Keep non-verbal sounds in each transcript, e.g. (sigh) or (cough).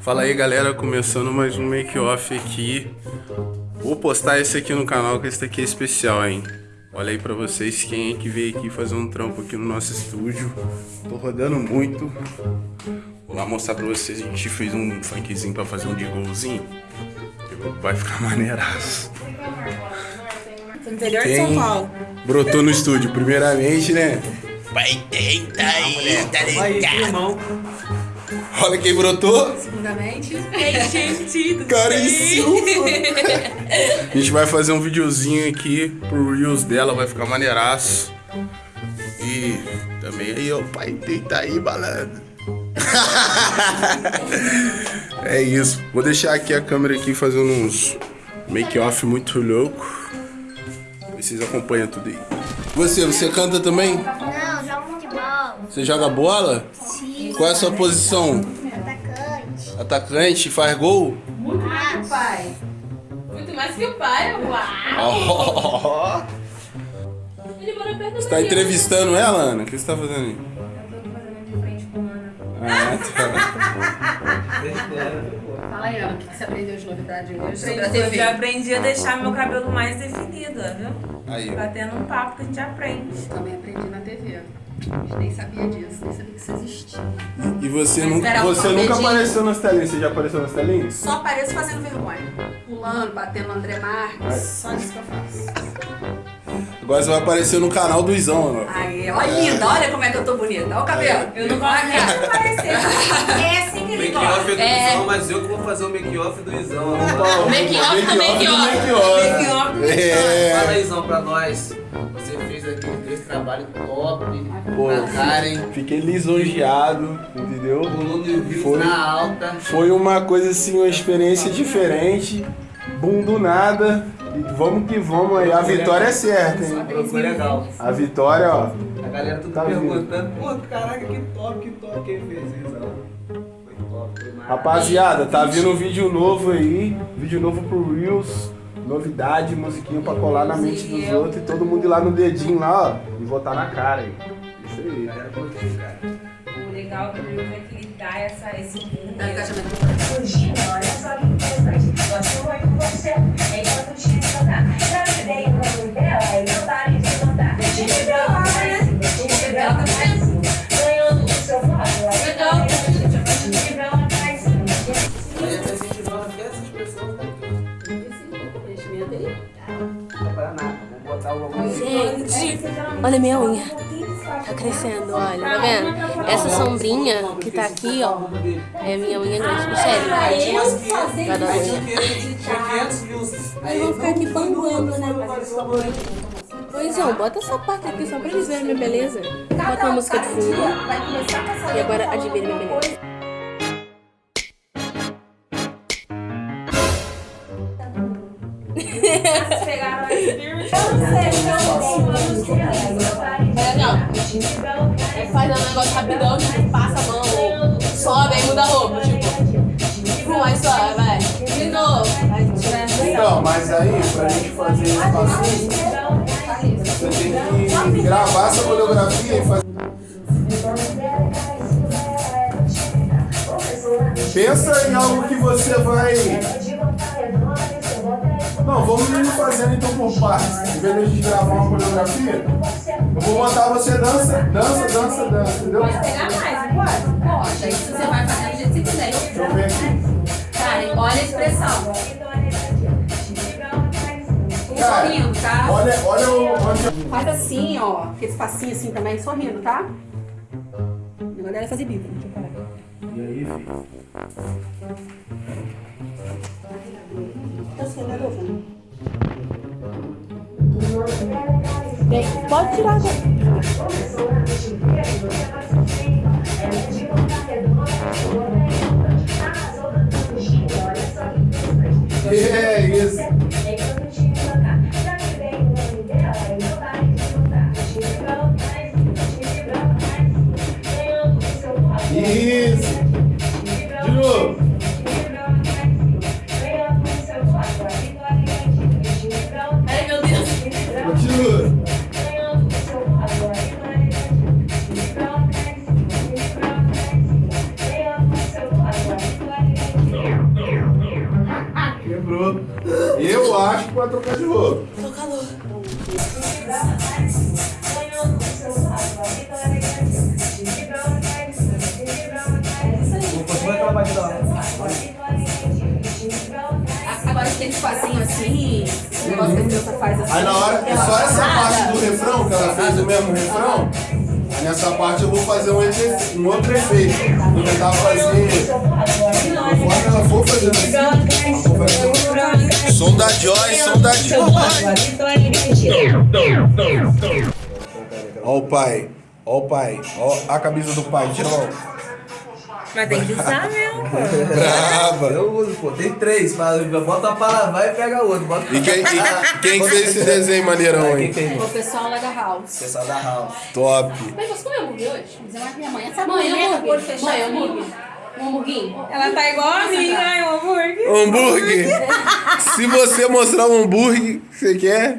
Fala aí galera, começando mais um make-off aqui. Vou postar esse aqui no canal, que esse aqui é especial, hein? Olha aí pra vocês quem é que veio aqui fazer um trampo aqui no nosso estúdio. Tô rodando muito. Vou lá mostrar pra vocês, a gente fez um funkzinho pra fazer um golzinho Vai ficar maneiraço. Interior de São Paulo. Brotou no estúdio, primeiramente, né? Vai tentar aí, tá ligado? Olha quem brotou. Segundamente. Ei, gente, tudo Caríssimo. A gente vai fazer um videozinho aqui pro Reels dela, vai ficar maneiraço. E também aí, ó, pai, deita aí, balada. é isso. Vou deixar aqui a câmera aqui fazendo uns make-off muito louco. Vocês acompanham tudo aí. Você, você canta também? Você joga bola? Sim. Qual é a sua posição? Atacante. Atacante? Faz gol? Muito mais que o pai. Muito mais que o pai, Oh. uau. Ele mora perto Você tá entrevistando ela, Ana? O que você tá fazendo aí? Eu tô fazendo de frente com a Ana. Ah, tá. (laughs) Fala aí, Ana, o que que você aprendeu de novidade hoje sobre a Eu TV? aprendi a deixar meu cabelo mais definido, viu? Aí. Batendo um papo que a gente aprende. Também aprendi na TV. A gente nem sabia disso, nem sabia que isso existia. E você, nunca, você nunca apareceu nas telinhas? Você já apareceu nas telinhas? Só apareço fazendo vergonha. Pulando, batendo no André Marques. Só isso que eu faço. Agora você vai aparecer no canal do Izão, Ana. Aí, olha linda, olha como é que eu tô bonita. Olha o cabelo. Eu não gosto nem de parecer. É assim que ele Make-off gosta. é do É. Izão, mas eu que vou fazer o make-off do Izão. Make-off do make-off. Make-off. Fala É. aí, Izão, pra nós. Você fez aquele três trabalho top Pô, Karen. Fiquei lisonjeado, entendeu? Volume de views Foi. na alta. Foi uma coisa assim, uma experiência diferente. Bum do nada. Vamos que vamos aí. A vitória é certa, hein? Legal. A vitória, ó. A galera tudo Tá perguntando, pô, caraca, que top, que top quem fez Izão. Foi top, foi maravilhoso. Rapaziada, tá vindo um vídeo novo aí, vídeo novo pro Reels, novidade, musiquinha pra colar na mente dos outros e todo mundo ir lá no dedinho lá, ó, e votar na cara aí. Isso aí. A galera curtiu, cara. O legal do Reels é que ele dá essa, esse mundo. Dá engajamento. Surgindo, olha só que interessante. Gosto muito de você, enquanto olha minha unha. Tá crescendo, olha, tá vendo? Essa sombrinha que tá aqui, ó, é minha unha grande. Michelle, tá dando unha. Tinha 500 views. Aí Eu vou ficar aqui bambando, né? Pois é, bota essa parte aqui só pra eles verem minha beleza. Bota uma música de fundo. E agora admire minha beleza. Vocês pegaram esse firme. É, não. É faz um negócio rapidão, tipo, passa a mão, sobe, aí muda a roupa, tipo. Pum, aí sobe, vai. De novo. Então, mas aí, pra gente fazer esse passinho, você tem que gravar essa coreografia e fazer. Pensa em algo que você vai. Não, vamos fazendo então por partes. Em vez de a gente gravar uma coreografia, eu vou botar você dança, dança, dança, dança, entendeu? Pode pegar mais, não pode? Pode. Aí você vai fazer do jeito que você quiser. Deixa eu ver aqui. Karen, olha a expressão. Cara, sorrindo, tá? Olha, olha o. Olha... Faz assim, ó. Aquele espacinho assim também, sorrindo, tá? Dela é fazer bico. Deixa eu parar. E aí, filho? Tá sendo a roupa, né? Bem, pode tirar agora. Assim, o negócio que a criança faz assim. Aí na hora, é só essa parte do refrão, que ela fez o mesmo refrão. Aí nessa parte eu vou fazer um, efe- um outro efeito. Vou tentar fazer. Conforme ela for fazendo assim. ela for fazendo- Som da Joy, som da Joy. Ó o pai, ó o pai, ó a camisa do pai, tira mão. Mas tem que usar mesmo, pô. (laughs) Brava. Eu uso, pô. Tem três. mas Bota uma pra lavar e pega outro. Bota E quem, e quem fez esse desenho maneirão aí? O pessoal lá da House. Pessoal da House. Top. Mas você comeu hambúrguer hoje? Mas é minha mãe. Essa Mãe, o hambúrguer. olho fechado. Mãe, hambúrguer. Um hamburguinho? Ela tá igual a mim, né? O hambúrguer. Hambúrguer. (laughs) Se você mostrar um hambúrguer, você quer?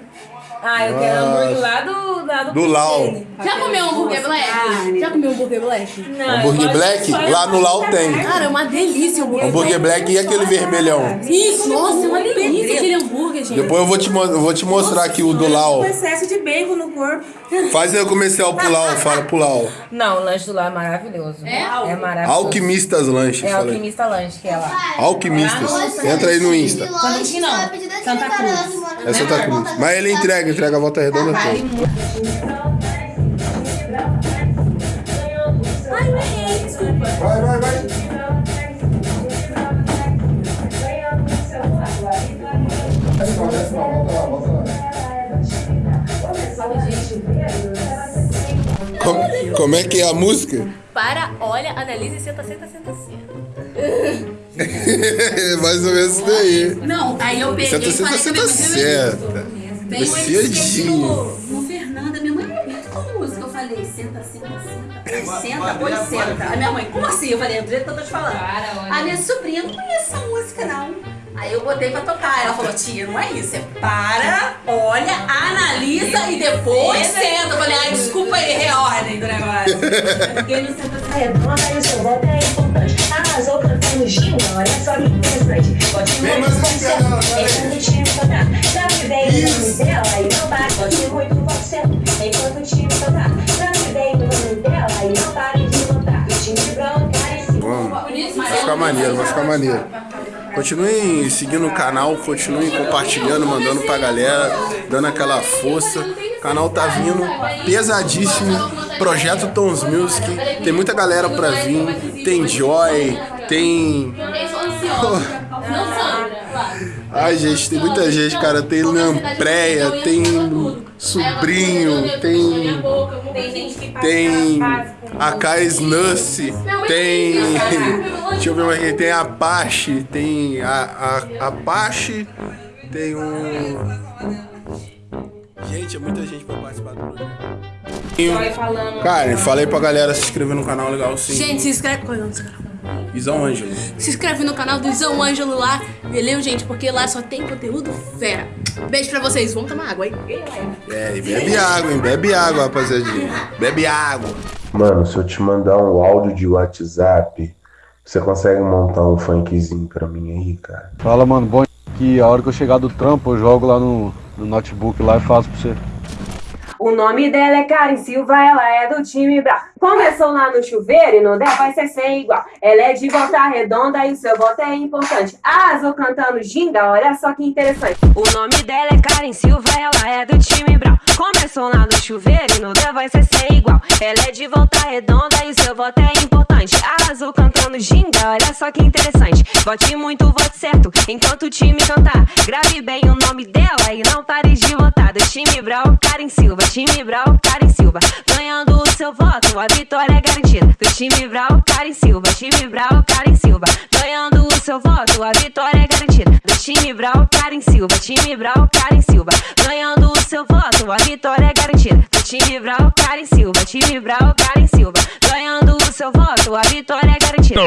Ah, eu quero hambúrguer lá do, lá do, Do Lau. Já comeu hambúrguer black? Já comeu hambúrguer black? Não, eu Hambúrguer black? Lá no Lau tem. Cara, é uma delícia o hambúrguer. Hambúrguer black e aquele vermelhão. Isso, nossa, é uma delícia aquele hambúrguer, gente. Depois eu vou te, eu vou te mostrar aqui o do Lau. Com excesso de bacon no corpo. Faz aí o comercial pro Lau, fala pro Lau. Não, o lanche do lá é maravilhoso. É? É maravilhoso. Alquimistas Lanches, É falei. alquimista lanche que é lá. Alquimistas. Entra aí no Insta. Santa Cruz. É Santa Cruz. Mas ele entrega, entrega a volta redonda toda. Vai, vai, vai. Desce não, desce não, volta lá, volta lá. Como, como é que é a música? Para, olha, analise, senta, senta, senta, senta. Mais ou menos isso daí. Não, aí eu peguei Senta, e senta, falei minha mãe, certa. Veio ele Preciadinho. no, no Fernanda, minha mãe não muito com música. Eu falei, senta, senta, senta. Senta, pois senta. A minha mãe, como assim? Eu falei, do jeito que eu tô te falando. A minha sobrinha não conhece essa música, não. Aí eu botei pra tocar. Ela falou, tia, não é isso. É para, olha, analisa e depois senta. Eu falei, ai, desculpa aí, reordem do negócio. Porque não senta assim. Redonda e o seu voto é importante. Arrasou cantando ginga, olha só que interessante. Bote Vem muito mais aqui, Ana, você, vai. enquanto o time cantar. Gravidei o nome dela e não bate. Bote muito você, enquanto o time cantar. Gravidei o nome dela e não pare de cantar. O time branco cai em cima. Vamos. Vai ficar maneiro, vai ficar maneiro. Continuem seguindo o canal, continuem compartilhando, mandando pra galera, dando aquela força. O canal tá vindo pesadíssimo. Projeto Tons Music. Tem muita galera pra vir. Tem Joy, tem. Eu sou ansiosa. Não Sandra. Ai, gente, tem muita gente, cara. Tem Lampreia, tem Sobrinho, tem. Tem gente que passa Tem pela fase com a Kais Nussi, tem. Deixa eu ver mais aqui. Tem a Apache, tem a, a Apache, tem um. Gente, é muita gente pra participar do falando. Cara, falei pra galera se inscrever no canal legal sim. Gente, se inscreve. Qual é o nome desse canal? Isão Ângelo. Se inscreve no canal do Zão Ângelo lá, beleza, gente? Porque lá só tem conteúdo fera. Beijo pra vocês. Vamos tomar água, hein? É, e bebe água, hein? Bebe água, rapaziadinha. Bebe água. Mano, se eu te mandar um áudio de WhatsApp, você consegue montar um funkzinho pra mim aí, cara? Fala, mano, bom que a hora que eu chegar do trampo, eu jogo lá no, no notebook lá e faço pra você. O nome dela é Karen Silva, ela é do time Brau. Começou lá no chuveiro e não der, vai ser sem igual. Ela é de volta redonda e o seu voto é importante. Arrasou cantando ginga, olha só que interessante. O nome dela é Karen Silva, ela é do time Brau. Começou lá no chuveiro e não der, vai ser sem igual. Ela é de volta redonda e o seu voto é importante. Arrasou cantando ginga, olha só que interessante. Vote muito, vote certo, enquanto o time cantar. Grave bem o nome dela e não pare de votar. Do time Brau, Karen Silva. Time Brau, Karen Silva. Ganhando o seu voto, a vitória é garantida. Do time Brau, Karen Silva. Time Brau, Karen Silva. Ganhando o seu voto, a vitória é garantida. Do time Brau, Karen Silva. Time Brau, Karen Silva. Ganhando o seu voto, a vitória é garantida. Do time Brau, Karen Silva. Time Brau, Karen Silva. Ganhando o seu voto, a vitória é garantida.